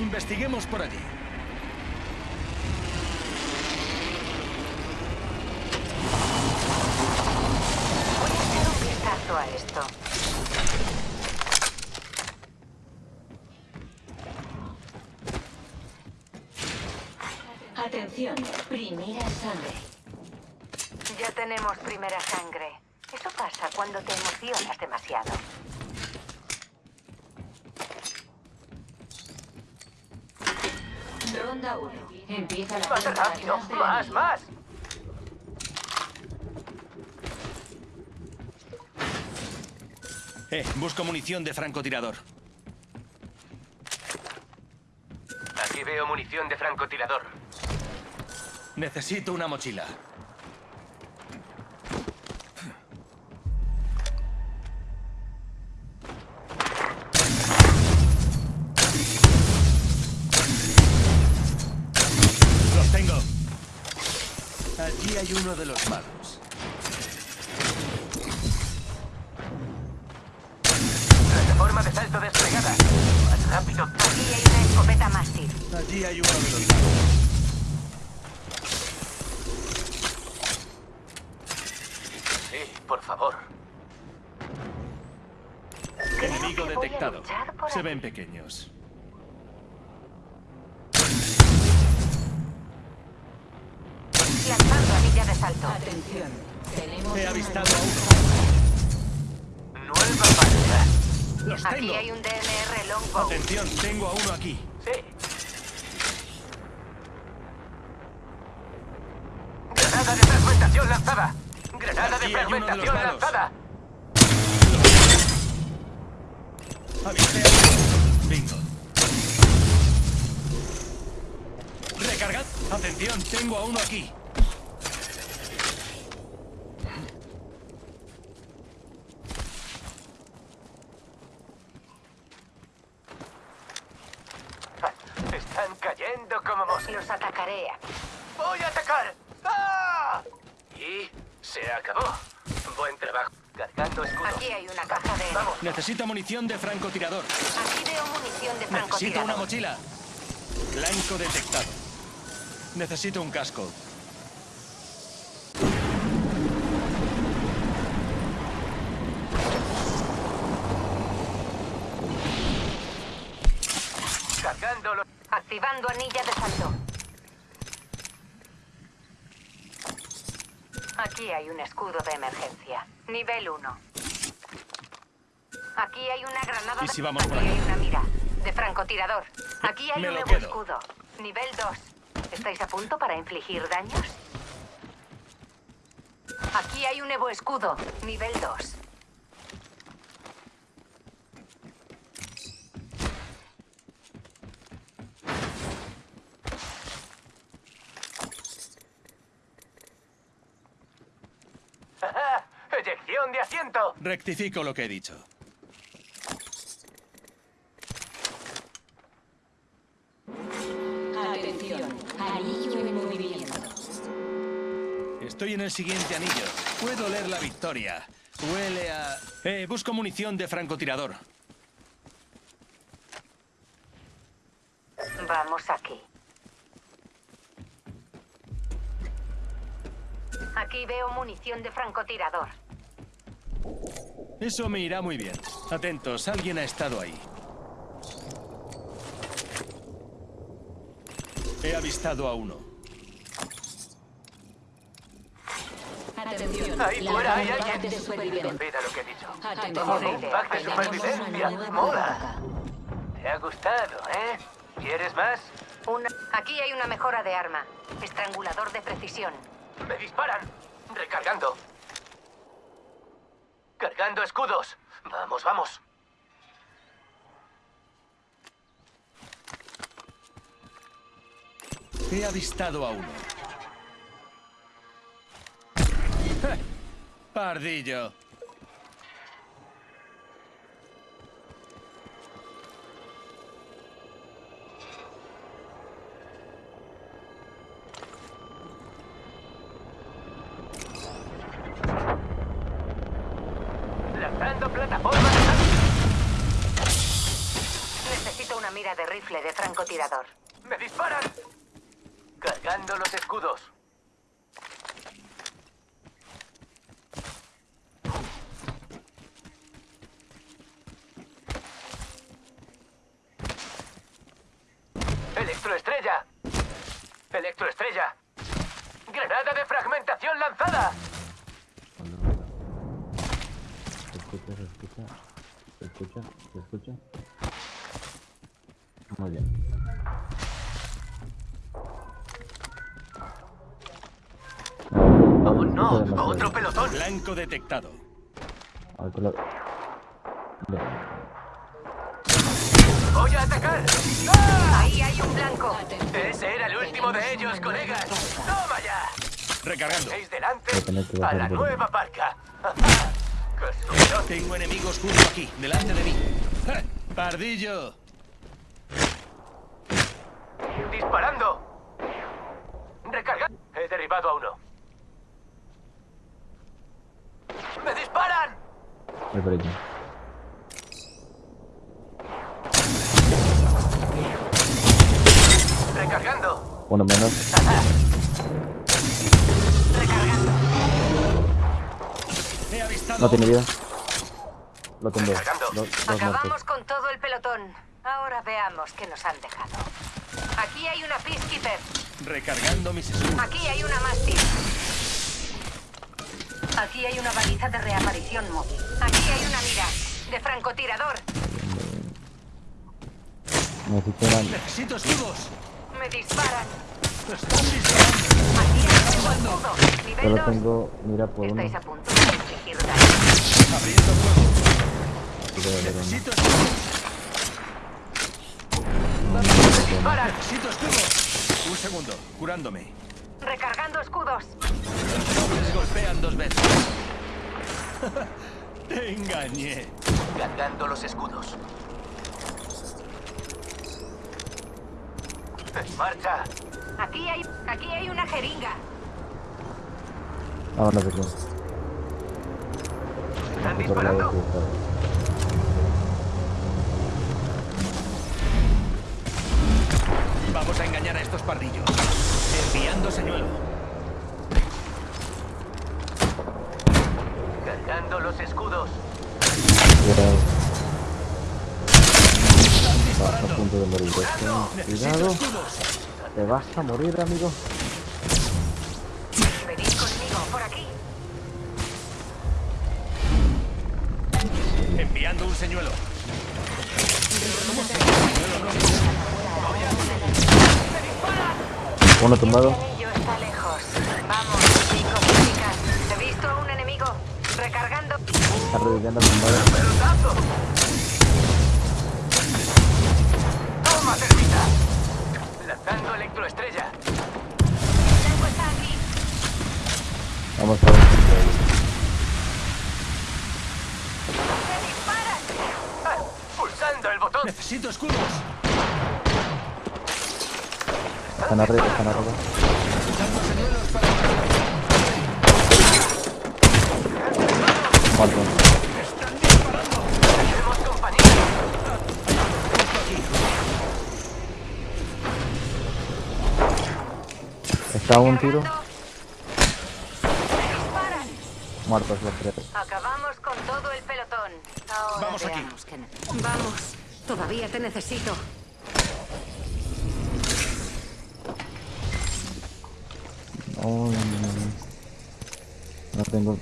Investiguemos por allí. Voy a hacer un vistazo a esto. Atención, primera sangre. Ya tenemos primera sangre. Eso pasa cuando te emocionas demasiado. Ronda 1. Empieza la ¡Más rápido! ¡Más, más! Eh, busco munición de francotirador. Aquí veo munición de francotirador. Necesito una mochila. Hay uno de los malos. Plataforma de salto desplegada. Más rápido. Aquí hay una escopeta Mastiff. Allí hay uno de los malos. Sí, por favor. Creo Enemigo detectado. Se ven pequeños. Lanzando de salto. Atención, tenemos He avistado a uno. Nueva. ¡Los Aquí tengo! hay un DMR Longbow. Atención, tengo a uno aquí. Sí. Granada de fragmentación lanzada. Granada de Aquí fragmentación lanzada. Avisé a. Bingo. Recargad. Atención, tengo a uno aquí. Los atacaré aquí. ¡Voy a atacar! ¡Ah! Y se acabó. Buen trabajo. Cargando escudo. Aquí hay una caja de... Vamos. Necesito munición de francotirador. Aquí veo munición de Necesito una francotirador. mochila. Blanco detectado. Necesito un casco. Cargándolo. Activando anilla de salto. Aquí hay un escudo de emergencia. Nivel 1. Aquí hay una granada ¿Y si vamos Aquí por aquí? hay una mira. De francotirador. Aquí hay Me un nuevo quedo. escudo. Nivel 2. ¿Estáis a punto para infligir daños? Aquí hay un nuevo escudo. Nivel 2. Rectifico lo que he dicho. Atención, anillo en movimiento. Estoy en el siguiente anillo. Puedo leer la victoria. Huele a... Eh, busco munición de francotirador. Vamos aquí. Aquí veo munición de francotirador. Eso me irá muy bien. Atentos, alguien ha estado ahí. He avistado a uno. Atención, Ahí fuera hay alguien. Olvida lo que he dicho. Atención, Joder, pack de supervivencia. Mola. Te ha gustado, ¿eh? ¿Quieres más? Una... Aquí hay una mejora de arma. Estrangulador de precisión. ¡Me disparan! Recargando. Cargando escudos. Vamos, vamos. He avistado a uno. ¡Ja! Pardillo. De rifle de francotirador. ¡Me disparan! Cargando los escudos. ¡Electroestrella! ¡Electroestrella! ¡Granada de fragmentación lanzada! Muy bien. ¡Oh, no! ¡Otro pelotón! Blanco detectado. A ver, con la- Bien. ¡Voy a atacar! ¡Ah! Ahí hay un blanco. Ese era el último de ellos, colegas. ¡Toma ya! Recargando. Veis delante a la nueva barca. Tengo enemigos justo aquí, delante de mí. ¡Ja! ¡Pardillo! ¡Disparando! ¡Recarga! He derribado a uno. ¡Me disparan! Voy por aquí. ¡Recargando! Uno menos. He avistado. No tiene vida. Lo dos Acabamos con todo el pelotón. Ahora veamos qué nos han dejado. Aquí hay una Peacekeeper. Recargando mis escudos. Aquí hay una Mastiff. Aquí hay una baliza de reaparición móvil. Aquí hay una mira de francotirador. Necesito escudos. Me disparan. Están disparando. Aquí hay un escudo. Nivel Solo 2. tengo... Mira por uno. Estáis a punto de infligir daño. Abriendo fuego. Necesito escudos. ¡Disparan! Necesito escudos. Un segundo. Curándome. Recargando escudos. Los nobles golpean dos veces. Te engañé. Cargando los escudos. ¡En marcha! Aquí hay, aquí hay una jeringa. Vámonos de aquí. ¿Están disparando? Vamos a engañar a estos pardillos. Enviando señuelo. Cargando los escudos. Cuidado. Vas a punto de morir. Cuidado. Te vas a morir, amigo. Venid conmigo, por aquí. Enviando un señuelo. Uno tumbado. Está lejos. Vamos, chicos chicas. He visto a un enemigo. Recargando. Está reviviendo tumbado. ¡Toma, cerdita! Lanzando electroestrella. El blanco está aquí. Vamos a ver. ¡Me disparan! ¡Ah! ¡Pulsando el botón! Necesito escudos. Están arriba, están arriba. Muerto. ¡Están disparando! ¡Tenemos compañía! Está un tiro. Muertos los tres. Acabamos con todo el pelotón. Ahora Vamos aquí. Vamos, todavía te necesito. Uy, no tengo...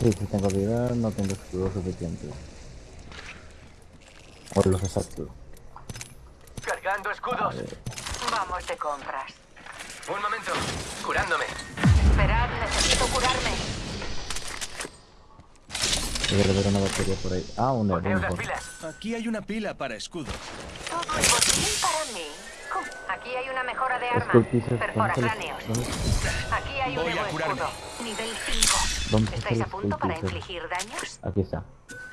Sí, sí tengo vida, no tengo escudo suficiente. O los exactos. Cargando escudos. Vamos de compras. Un momento. Curándome. Esperad, necesito curarme. Debe haber una batería por ahí. Ah, bomba. pilas. Aquí hay una pila para escudos. Aquí hay una mejora de arma. Perfora ¿dónde cráneos. Aquí hay un nuevo escudo. Nivel 5. ¿Dónde ¿Estáis está a punto para infligir daños? Aquí está.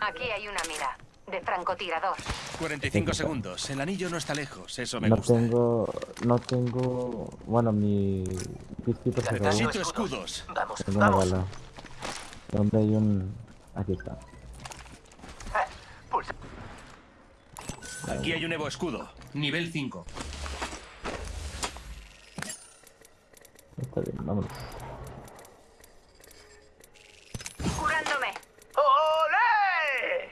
Aquí hay una mira. De francotirador. 45 segundos. El anillo no está lejos. Eso me No gusta. tengo... No tengo... Bueno, mi... Peacekeeper se acabó. Necesito escudos. Vamos, Tengo una vamos. bala. ¿Dónde hay un...? Aquí está. Ah, Pulsa. Aquí hay un Evo escudo. Nivel 5. Está bien, vámonos. Curándome. ¡Olé!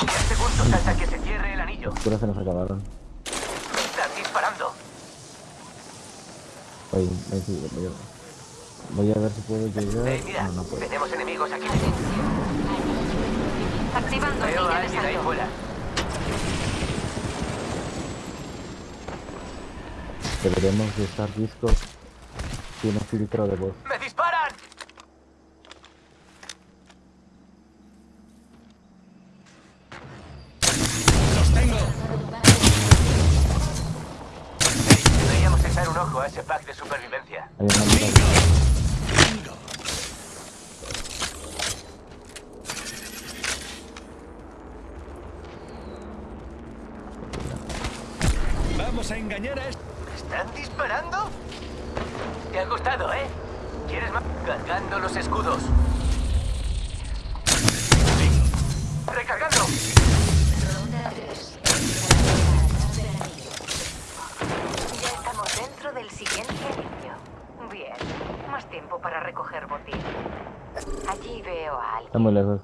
Diez segundos hasta que se cierre el anillo. Las curas se nos acabaron. Están disparando. Voy, voy, sí, voy, a, voy a ver si puedo llegar. Eh, mira, No, no puedo. tenemos enemigos aquí. Activando Veo a de alguien ahí salto. fuera. Deberíamos de estar discos. Tiene filtro de voz. ¡Me disparan! ¡Los tengo! Deberíamos echar un ojo a ese pack de supervivencia. Hay una mira. Bingo. Vamos a engañar a este. ¿Están disparando? Te ha gustado, ¿eh? ¿Quieres más? Cargando los escudos. ¡Recargando! Ronda 3. Ya estamos dentro del siguiente anillo. Bien. Más tiempo para recoger botín. Allí veo a alguien. Está muy lejos.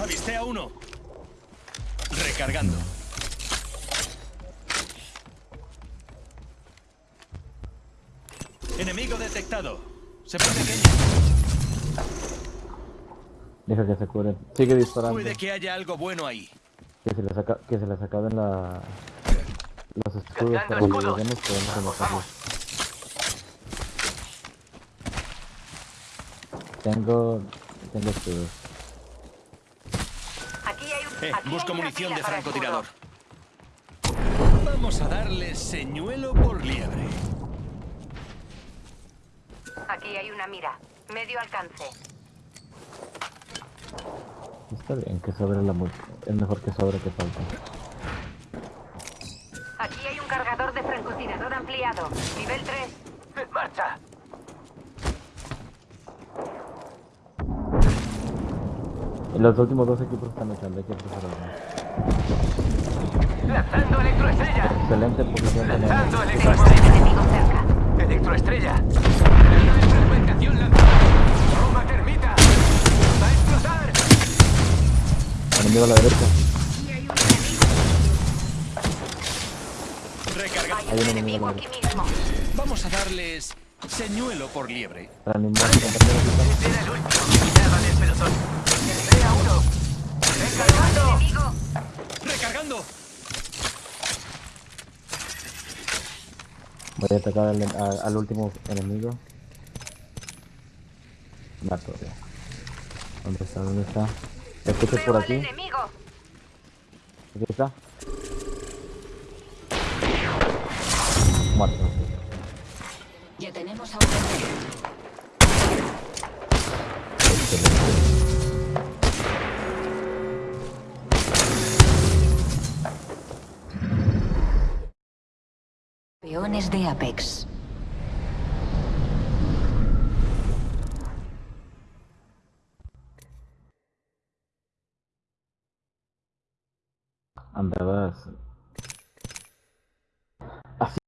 Avisté a uno. Recargando. Enemigo detectado. Se pone pequeño. Deja que se cure. Sigue disparando. Puede que haya algo bueno ahí. Que se les, aca que se les acaben la... los escudos para que lleguemos podemos rematarlos. Tengo... tengo escudos. Aquí hay un. Eh, aquí busco munición de francotirador. Vamos a darle señuelo por liebre. Aquí hay una mira. Medio alcance. Está bien que sobre la mu- Es mejor que sobre que falta. Aquí hay un cargador de francotirador ampliado. Nivel 3. ¡En marcha! Y los últimos dos equipos están echando, hay que prepararnos. ¡Lanzando electroestrella! Excelente posición. ¡Lanzando electroestrella! enemigo cerca. ¡Electroestrella! ¡Fragmentación lanzada! ¡Bomba termita! ¡Va a explotar! Enemigo a la derecha. Hay un enemigo. Aquí mismo. Vamos a darles señuelo por liebre. Para el último pelotón. Voy a atacar al, último enemigo. Mato ya. ¿Dónde está? ¿Dónde está? ¿Te escuchas por aquí? Aquí está. Muerto. Peones de Apex.